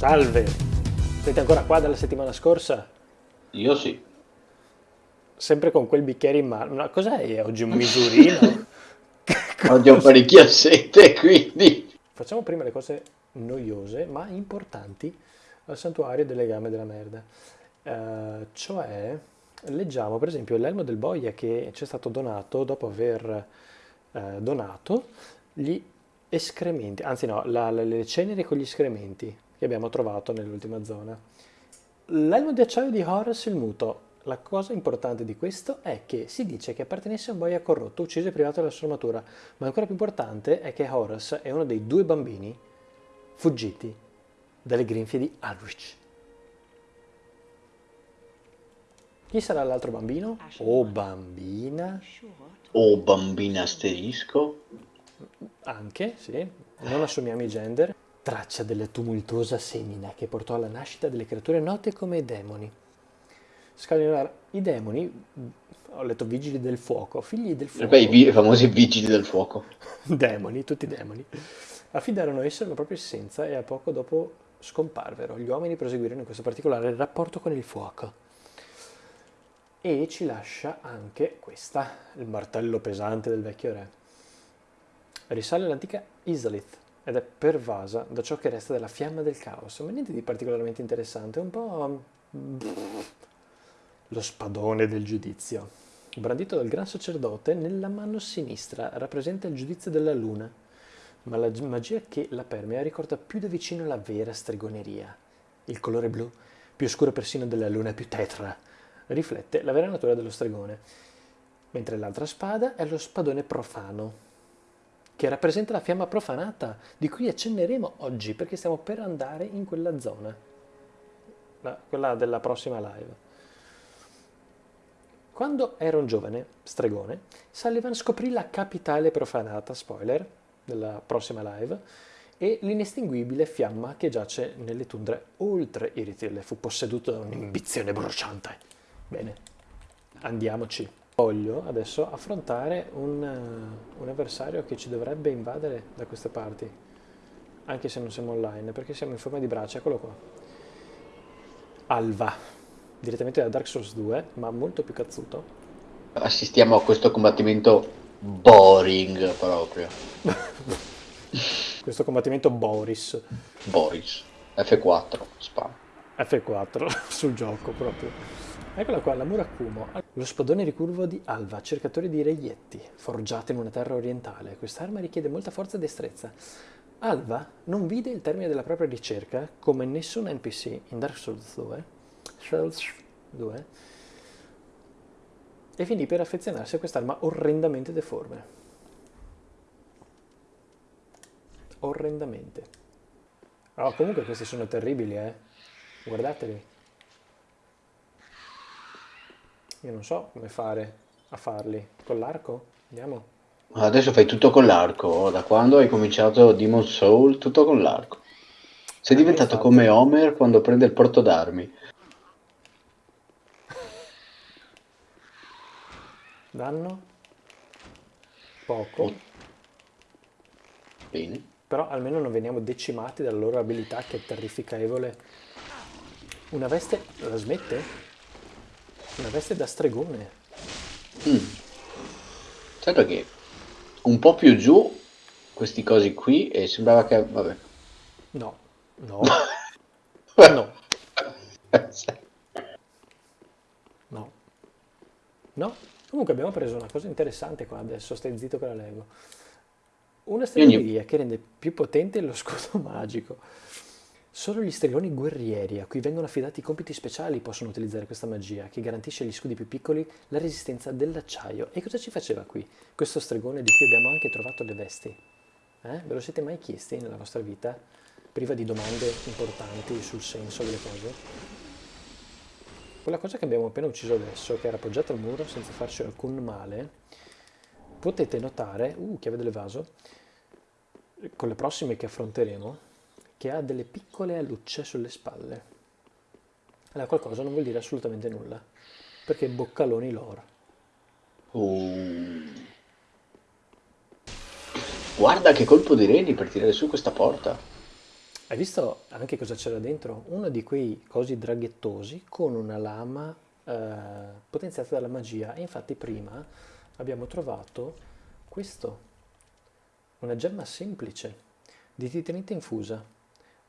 Salve! Siete ancora qua dalla settimana scorsa? Io sì. Sempre con quel bicchiere in mano. No, cos'è oggi? Un misurino? Oggi ho parecchia sete, quindi... Facciamo prima le cose noiose ma importanti al santuario delle gambe della merda. Uh, cioè, leggiamo per esempio l'elmo del boia che ci è stato donato dopo aver uh, donato gli escrementi, anzi no, la, la, le ceneri con gli escrementi che abbiamo trovato nell'ultima zona. L'elmo di acciaio di Horus il muto. La cosa importante di questo è che si dice che appartenesse a un boia corrotto ucciso e privato della sua armatura, ma ancora più importante è che Horus è uno dei due bambini fuggiti dalle grinfie di Alrich. Chi sarà l'altro bambino? O bambina? O bambina asterisco? Anche, sì. Non assumiamo i gender. Traccia della tumultuosa semina che portò alla nascita delle creature note come demoni. Scalionare i demoni, ho letto vigili del fuoco, figli del fuoco. Beh, i famosi vigili del fuoco. demoni, tutti demoni. Affidarono esso la propria essenza e a poco dopo scomparvero. Gli uomini proseguirono in questo particolare rapporto con il fuoco. E ci lascia anche questa, il martello pesante del vecchio re. Risale all'antica Isalith ed è pervasa da ciò che resta della fiamma del caos, ma niente di particolarmente interessante, un po' lo spadone del giudizio. Brandito dal gran sacerdote, nella mano sinistra rappresenta il giudizio della luna, ma la magia che la permea ricorda più da vicino la vera stregoneria. Il colore blu, più scuro persino della luna, più tetra, riflette la vera natura dello stregone, mentre l'altra spada è lo spadone profano, che rappresenta la fiamma profanata, di cui accenneremo oggi, perché stiamo per andare in quella zona, la, quella della prossima live. Quando era un giovane stregone, Sullivan scoprì la capitale profanata, spoiler, della prossima live, e l'inestinguibile fiamma che giace nelle tundre oltre Irithil fu posseduto da un'ambizione bruciante. Bene, andiamoci. Voglio adesso affrontare un, un, avversario che ci dovrebbe invadere da queste parti, anche se non siamo online, perché siamo in forma di braccia, eccolo qua. Alva, direttamente da Dark Souls 2, ma molto più cazzuto. Assistiamo a questo combattimento boring proprio. Questo combattimento Boris. Boris. F4, spam. F4 sul gioco proprio. Eccola qua, la Murakumo, lo spadone ricurvo di Alva, cercatore di reietti, forgiato in una terra orientale. Quest'arma richiede molta forza e destrezza. Alva non vide il termine della propria ricerca come nessun NPC in Dark Souls 2, Souls 2 e finì per affezionarsi a quest'arma orrendamente deforme. Orrendamente. Oh, comunque questi sono terribili, eh. Guardateli. Io non so come fare a farli. Con l'arco? Andiamo. Adesso fai tutto con l'arco. Da quando hai cominciato Demon Soul, tutto con l'arco. Sei diventato come Homer quando prende il porto d'armi. Danno? Poco. Oh. Bene. Però almeno non veniamo decimati dalla loro abilità che è terrificevole. Una veste la smette? Una veste da stregone. Mm. Certo che un po' più giù questi cosi qui e sembrava che... vabbè. No, no, no. No. No? Comunque abbiamo preso una cosa interessante qua adesso, stai zitto che la leggo. Una stregoneria che rende più potente lo scudo magico. Solo gli stregoni guerrieri a cui vengono affidati compiti speciali possono utilizzare questa magia che garantisce agli scudi più piccoli la resistenza dell'acciaio. E cosa ci faceva qui? Questo stregone di cui abbiamo anche trovato le vesti. Eh? Ve lo siete mai chiesti nella vostra vita? Priva di domande importanti sul senso delle cose? Quella cosa che abbiamo appena ucciso adesso, che era appoggiata al muro senza farci alcun male, potete notare, uh, chiave dell'evaso, con le prossime che affronteremo, che ha delle piccole alucce sulle spalle. Allora qualcosa non vuol dire assolutamente nulla, perché boccaloni loro. Uh. Guarda che colpo di reni per tirare su questa porta. Hai visto anche cosa c'era dentro? Uno di quei cosi draghettosi con una lama eh, potenziata dalla magia. E infatti prima abbiamo trovato questo, una gemma semplice di titanite infusa.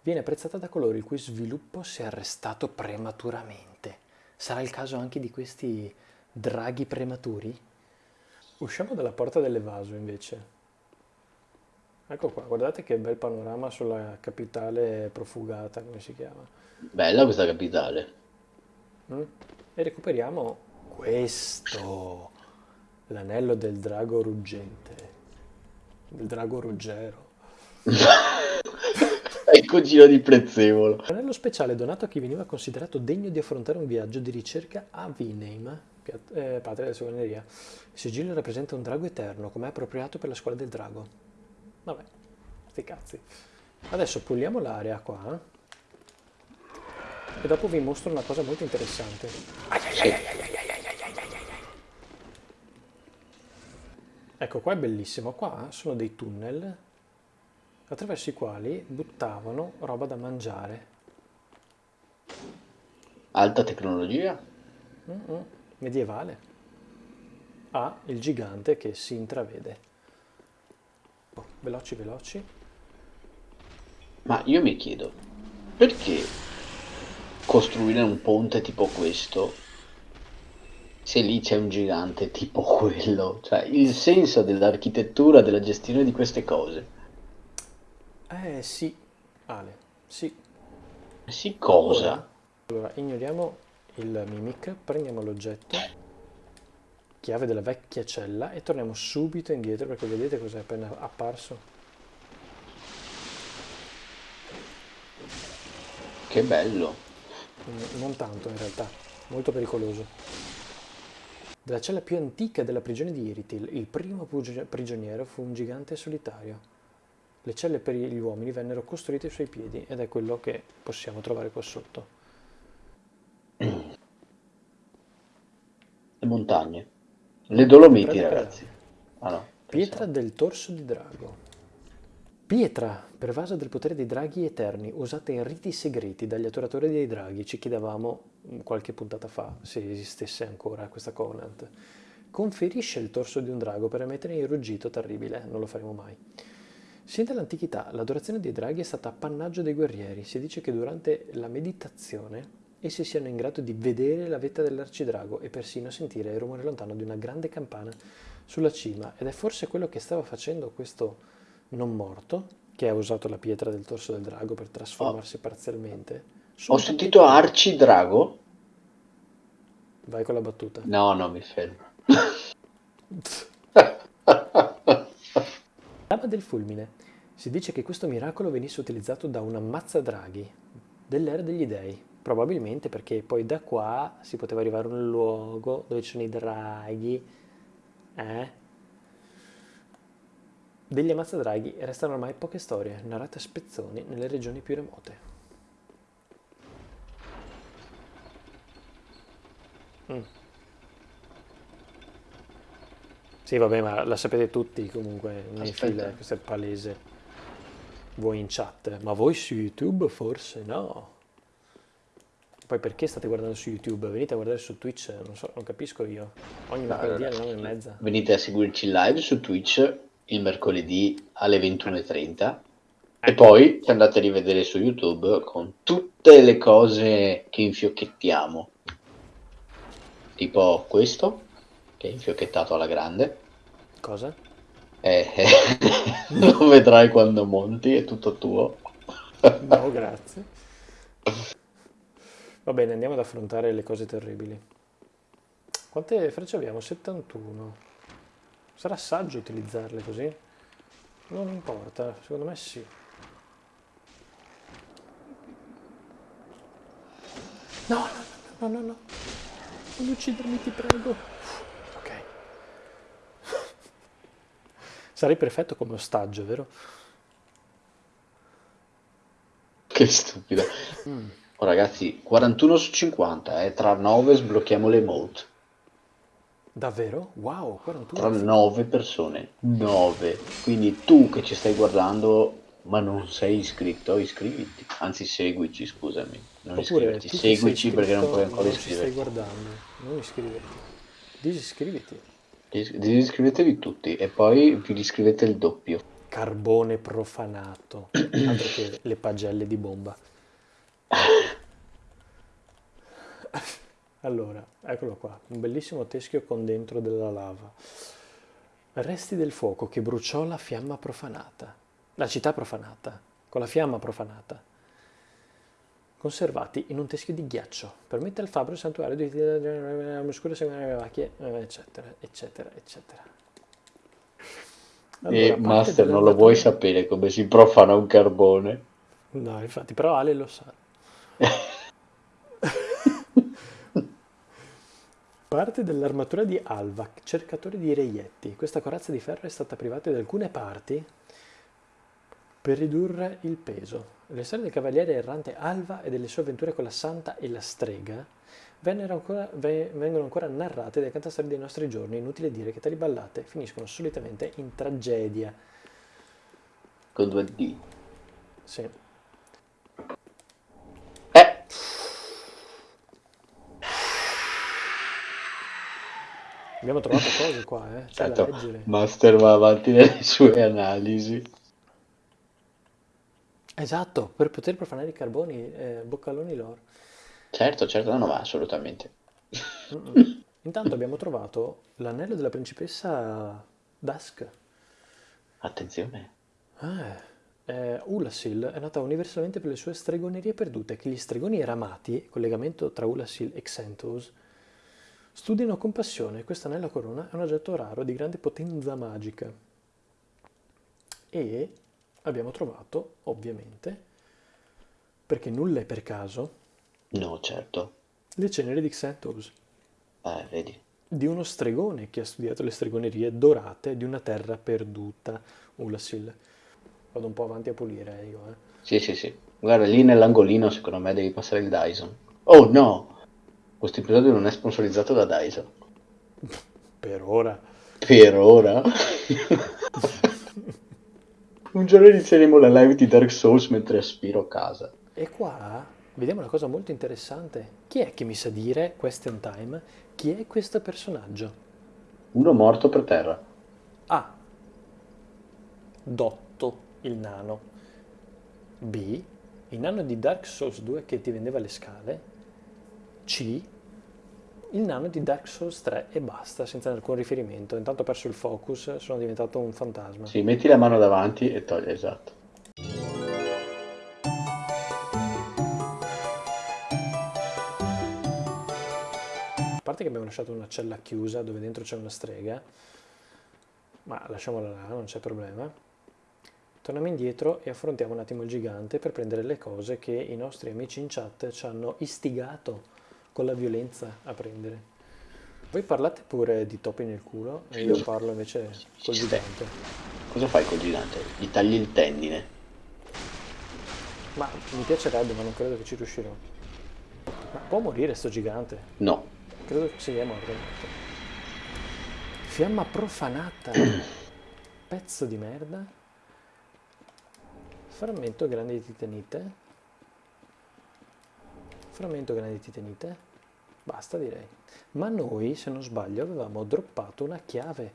Viene apprezzata da coloro il cui sviluppo si è arrestato prematuramente. Sarà il caso anche di questi draghi prematuri? Usciamo dalla porta dell'evaso invece. Ecco qua, guardate che bel panorama sulla capitale profugata, come si chiama. Bella questa capitale. Mm? E recuperiamo questo, l'anello del drago ruggente, del drago ruggero. Cugino di Prezzemolo. L'anello speciale donato a chi veniva considerato degno di affrontare un viaggio di ricerca a Vineim, eh, patria della sovraneria. Il sigillo rappresenta un drago eterno, come è appropriato per la scuola del drago. Vabbè, sti cazzi. Adesso puliamo l'area qua. E dopo vi mostro una cosa molto interessante. Ecco, qua è bellissimo. Qua sono dei tunnel attraverso i quali buttavano roba da mangiare. Alta tecnologia? Mm-mm. Medievale. Ah, il gigante che si intravede. Oh, veloci, veloci. Ma io mi chiedo, perché costruire un ponte tipo questo se lì c'è un gigante tipo quello? Cioè, il senso dell'architettura, della gestione di queste cose. Eh sì, Ale, sì. Sì, cosa? Ora, allora, ignoriamo il mimic, prendiamo l'oggetto, chiave della vecchia cella e torniamo subito indietro perché vedete cos'è appena apparso. Che bello. Mm, Non tanto in realtà, molto pericoloso. Della cella più antica della prigione di Iritil, il primo prigioniero fu un gigante solitario. Le celle per gli uomini vennero costruite ai suoi piedi ed è quello che possiamo trovare qua sotto. Le montagne. Le Dolomiti, ragazzi. Ah no. Pietra del torso di drago. Pietra, pervasa del potere dei draghi eterni, usata in riti segreti dagli adoratori dei draghi. Ci chiedevamo mm, qualche puntata fa se esistesse ancora questa Covenant. Conferisce il torso di un drago per emettere il ruggito terribile, non lo faremo mai. Sin dall'antichità l'adorazione dei draghi è stata appannaggio dei guerrieri. Si dice che durante la meditazione essi siano in grado di vedere la vetta dell'arcidrago e persino sentire il rumore lontano di una grande campana sulla cima. Ed è forse quello che stava facendo questo non morto, che ha usato la pietra del torso del drago per trasformarsi parzialmente. su Ho sentito Arcidrago? Vai con la battuta. No, no, mi fermo. Del fulmine. Si dice che questo miracolo venisse utilizzato da un ammazzadraghi dell'era degli dei, probabilmente perché poi da qua si poteva arrivare a un luogo dove ci sono i draghi. Eh? Degli ammazzadraghi restano ormai poche storie, narrate a spezzoni nelle regioni più remote. Mm. Sì, vabbè, ma la sapete tutti comunque nei file, questo è palese. Voi in chat, ma voi su YouTube forse no. Poi perché state guardando su YouTube? Venite a guardare su Twitch, non so, non capisco io. Ogni mercoledì alle 9 e mezza. Venite a seguirci live su Twitch il mercoledì alle 21.30 e poi ci andate a rivedere su YouTube con tutte le cose che infiocchettiamo. Tipo questo, che è infiocchettato alla grande. Cosa? Eh, eh, lo vedrai quando monti, è tutto tuo. No, grazie. Va bene, andiamo ad affrontare le cose terribili. Quante frecce abbiamo? 71. Sarà saggio utilizzarle così? Non importa, secondo me sì. No, no, no, no, no, no. Non uccidermi, ti prego. Sarei perfetto come ostaggio, vero? Che stupido. Oh, ragazzi, 41 su 50, eh, tra 9 sblocchiamo le emote. Davvero? Wow, Tra 41. 9 persone. 9. Quindi tu che ci stai guardando, ma non sei iscritto, iscriviti. Anzi, seguici, scusami. Non Oppure iscriverti, tu ti sei seguici perché non iscritto puoi ancora non ci stai iscriverti. guardando. Non iscriverti. Disiscriviti. Dis- Disiscrivetevi tutti e poi vi iscrivete il doppio. Carbone profanato. Altro che le pagelle di bomba. Allora, eccolo qua, un bellissimo teschio con dentro della lava. Resti del fuoco che bruciò la fiamma profanata, la città profanata, con la fiamma profanata, conservati in un teschio di ghiaccio. Permette al fabbro il santuario di oscure seguire le vacche, eccetera, eccetera, eccetera. E Allora, parte Master, non lo vuoi sapere come si profana un carbone? No, infatti, però Ale lo sa. Parte dell'armatura di Alvac, cercatore di reietti. Questa corazza di ferro è stata privata di alcune parti per ridurre il peso. Le storie del cavaliere errante Alva e delle sue avventure con la santa e la strega ancora- ve- vengono ancora narrate dai cantastorie dei nostri giorni. Inutile dire che tali ballate finiscono solitamente in tragedia. Con due D. Sì. Eh, Abbiamo trovato cose qua, eh? C'è da certo, leggere. Master va avanti nelle sue analisi. Esatto, per poter profanare i carboni, eh, boccaloni loro. Certo, certo, no, no, ma assolutamente. Mm-mm. Intanto abbiamo trovato l'anello della principessa Dusk. Attenzione. Ah, eh, Ulasil è nota universalmente per le sue stregonerie perdute, che gli stregoni eramati, collegamento tra Ulasil e Xanthos, studiano con passione. Questo anello a corona è un oggetto raro di grande potenza magica. E abbiamo trovato, ovviamente, perché nulla è per caso, No, certo. le ceneri di Xanthos, Eh, vedi. di uno stregone che ha studiato le stregonerie dorate di una terra perduta, Ulasil. Vado un po' avanti a pulire io, eh. Sì, sì, sì. Guarda, lì nell'angolino secondo me devi passare il Dyson. Oh no! Questo episodio non è sponsorizzato da Dyson. Per ora. Per ora. Un giorno inizieremo la live di Dark Souls mentre aspiro a casa. E qua vediamo una cosa molto interessante. Chi è che mi sa dire, question time, chi è questo personaggio? Uno morto per terra. A. Dotto, il nano. B. Il nano di Dark Souls 2 che ti vendeva le scale. C. Il nano di Dark Souls 3 e basta, senza alcun riferimento. Intanto ho perso il focus, sono diventato un fantasma. Sì, metti la mano davanti e togli, esatto. A parte che abbiamo lasciato una cella chiusa dove dentro c'è una strega, ma lasciamola là, non c'è problema. Torniamo indietro e affrontiamo un attimo il gigante per prendere le cose che i nostri amici in chat ci hanno istigato con la violenza a prendere. Voi parlate pure di topi nel culo e io parlo invece col gigante. Cosa fai col gigante? Gli tagli il tendine. Ma mi piacerebbe, ma non credo che ci riuscirò. Ma può morire sto gigante? No. Credo che sia morto. Fiamma profanata. Pezzo di merda. Frammento grande di titanite. Frammento grande di titanite. Basta direi. Ma noi, se non sbaglio, avevamo droppato una chiave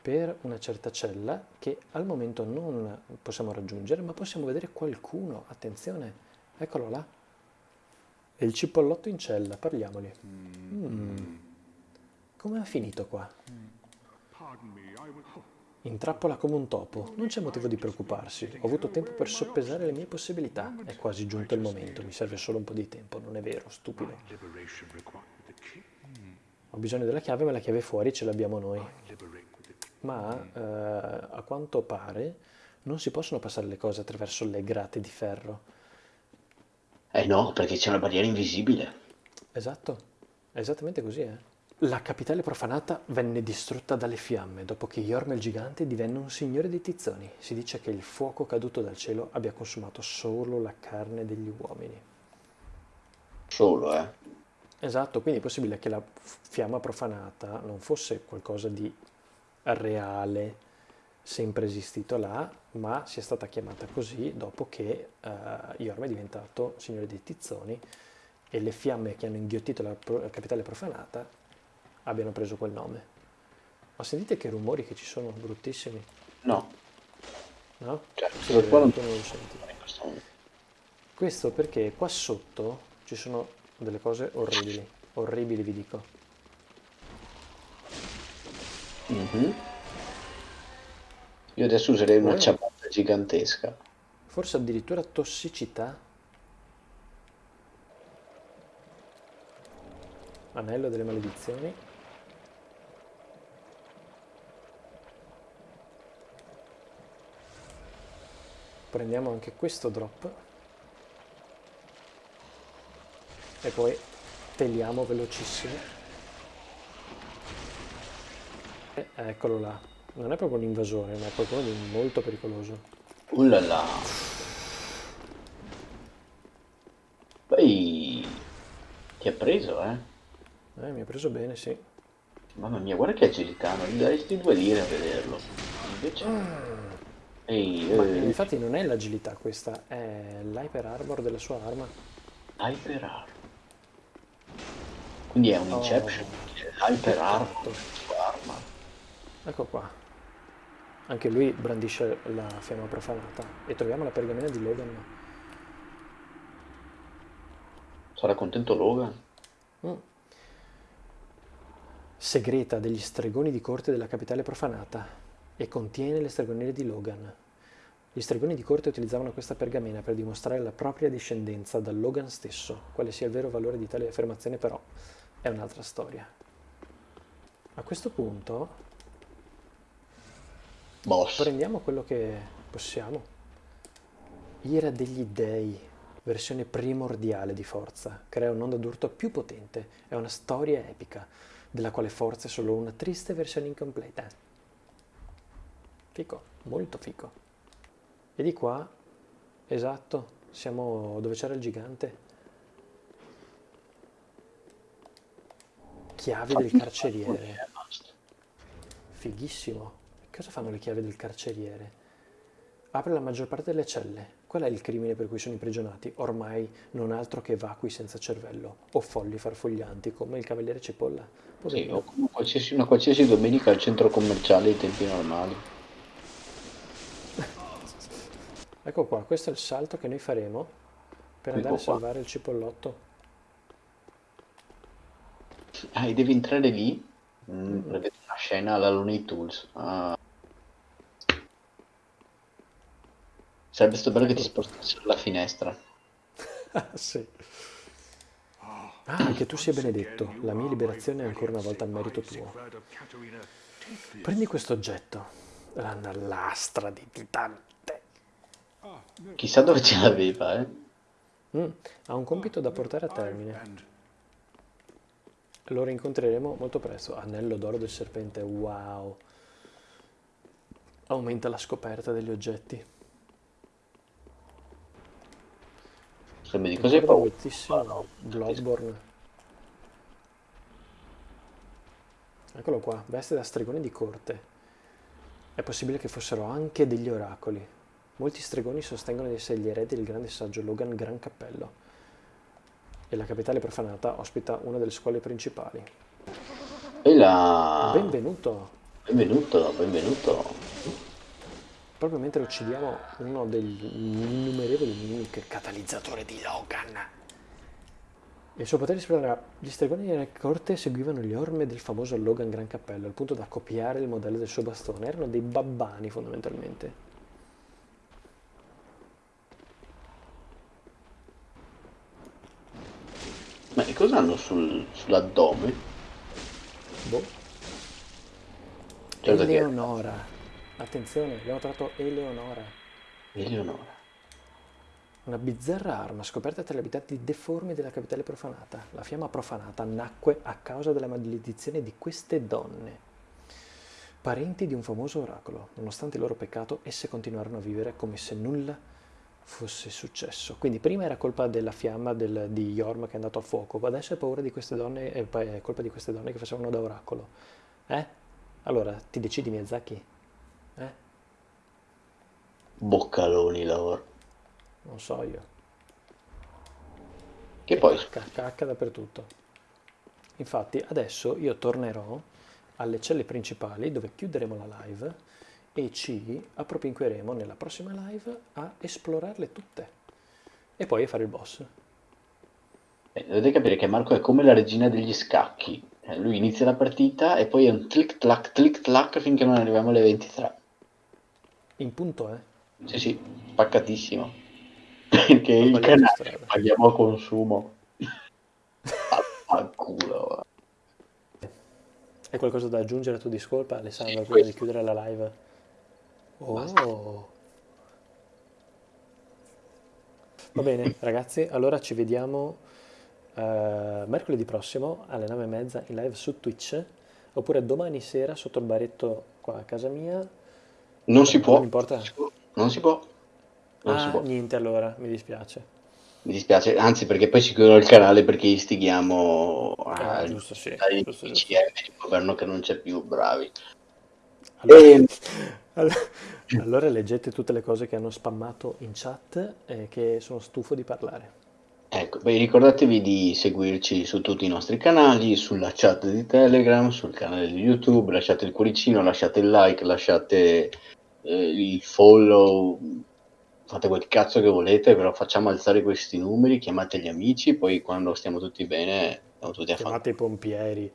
per una certa cella che al momento non possiamo raggiungere, ma possiamo vedere qualcuno. Attenzione, eccolo là. È il cipollotto in cella, parliamoli. Mm. Come è finito qua? In trappola come un topo. Non c'è motivo di preoccuparsi. Ho avuto tempo per soppesare le mie possibilità. È quasi giunto il momento. Mi serve solo un po' di tempo. Non è vero, stupido. Ho bisogno della chiave, ma la chiave fuori ce l'abbiamo noi. Ma eh, a quanto pare non si possono passare le cose attraverso le grate di ferro. Eh no, perché c'è una barriera invisibile. Esatto, è esattamente così, eh. La capitale profanata venne distrutta dalle fiamme dopo che Yorm il gigante divenne un signore dei tizzoni. Si dice che il fuoco caduto dal cielo abbia consumato solo la carne degli uomini. Solo, eh. Esatto, quindi è possibile che la fiamma profanata non fosse qualcosa di reale, sempre esistito là, ma sia stata chiamata così dopo che uh, Iorma è diventato signore dei Tizzoni e le fiamme che hanno inghiottito la, pro- la capitale profanata abbiano preso quel nome. Ma sentite che rumori che ci sono, bruttissimi. No. No? Cioè, qua non non lo senti. questo perché qua sotto ci sono delle cose orribili, orribili vi dico. Mhm. Io adesso userei una Eh. ciabatta gigantesca. Forse addirittura tossicità. Anello delle maledizioni. Prendiamo anche questo drop. E poi teliamo velocissimo. E eccolo là. Non è proprio un invasore, ma è qualcuno di molto pericoloso. Uh là là. Poi ti ha preso, eh? Eh, mi ha preso bene, sì. Mamma mia, guarda che agilità, non gli daresti due lire a vederlo. Invece... Ehi, Ma eh, infatti non è l'agilità questa, è l'hyper armor della sua arma. Hyper Arm. Quindi è un Oh. Inception. Hyper Arm. Sua arma. Ecco qua. Anche lui brandisce la fiamma profanata. E troviamo la pergamena di Logan. Sarà contento Logan? Mm. Segreta degli stregoni di corte della capitale profanata e contiene le stregonerie di Logan. Gli stregoni di corte utilizzavano questa pergamena per dimostrare la propria discendenza da Logan stesso. Quale sia il vero valore di tale affermazione però è un'altra storia. A questo punto Boss. prendiamo quello che possiamo. Ira degli dei, versione primordiale di Forza, crea un'onda d'urto più potente, è una storia epica, della quale Forza è solo una triste versione incompleta. Fico, molto fico. E di qua, esatto, siamo dove c'era il gigante. Chiavi del carceriere. Fighissimo. Cosa fanno le chiavi del carceriere? Apre la maggior parte delle celle. Qual è il crimine per cui sono imprigionati? Ormai non altro che vacui senza cervello o folli farfoglianti come il cavaliere Cipolla. Sì, o come qualsiasi, una qualsiasi domenica al centro commerciale ai tempi normali. Ecco qua, questo è il salto che noi faremo per andare a Ecco qua. salvare il cipollotto. Ah, e devi entrare lì? Mm, prevede una scena alla Looney Tunes. Ah. Sarebbe stato bello che ti spostassero la finestra. Ah, sì. Ah, che tu sia benedetto. La mia liberazione è ancora una volta a merito tuo. Prendi questo oggetto. La lastra di titante. Chissà dove ce l'aveva, eh? Mm, ha un compito da portare a termine. Lo rincontreremo molto presto. Anello d'oro del serpente, wow. Aumenta la scoperta degli oggetti. Sembra di Ricordo paura? moltissimo Bloodborne. Eccolo qua, veste da stregone di corte. È possibile che fossero anche degli oracoli. Molti stregoni sostengono di essere gli eredi del grande saggio Logan Gran Cappello. E la capitale profanata ospita una delle scuole principali. E la... Benvenuto! Benvenuto, benvenuto. Proprio mentre uccidiamo uno degli innumerevoli mimic catalizzatore di Logan. Il suo potere esploderà. Gli stregoni della corte seguivano le orme del famoso Logan Gran Cappello, al punto da copiare il modello del suo bastone. Erano dei babbani fondamentalmente. Ma che cosa hanno sul, sull'addome? Boh. Certo che Eleonora. Attenzione, abbiamo trovato Eleonora. Eleonora. Una bizzarra arma scoperta tra gli abitanti deformi della capitale profanata. La fiamma profanata nacque a causa della maledizione di queste donne. Parenti di un famoso oracolo. Nonostante il loro peccato, esse continuarono a vivere come se nulla fosse successo. Quindi prima era colpa della fiamma del- di Yorm che è andato a fuoco, ma adesso è paura di queste donne, è, pa- è colpa di queste donne che facevano da oracolo. Eh? Allora, ti decidi Miyazaki? Eh? boccaloni loro. Non so io. Che E poi, cacca, cacca dappertutto. Infatti adesso io tornerò alle celle principali dove chiuderemo la live e ci appropinqueremo nella prossima live a esplorarle tutte e poi a fare il boss. eh, dovete capire che Marco è come la regina degli scacchi. Eh, lui inizia la partita e poi è un click clack click clack finché non arriviamo alle 23. In punto, eh? Sì, sì, spaccatissimo. Perché il canale paghiamo a consumo. Vaffanculo. Hai qualcosa da aggiungere a tuo discolpa, Alessandro, prima di chiudere la live? Oh! Va bene, ragazzi, allora ci vediamo eh, mercoledì prossimo alle 9.30 in live su Twitch, oppure domani sera sotto il baretto qua a casa mia. Non si può. non importa. Non si può. Non si può. Non si Ah, può. niente allora, mi dispiace. Mi dispiace, anzi perché poi ci chiudono il canale perché istighiamo Ah, a giusto, sì, ai giusto, di governo che non c'è più, bravi. Allora, E allora- leggete tutte le cose che hanno spammato in chat e che sono stufo di parlare. ecco, poi ricordatevi di seguirci su tutti i nostri canali, sulla chat di Telegram, sul canale di YouTube, lasciate il cuoricino, lasciate il like, lasciate eh, il follow, fate quel cazzo che volete, però facciamo alzare questi numeri, chiamate gli amici, poi quando stiamo tutti bene, stiamo tutti a fare. Chiamate i pompieri.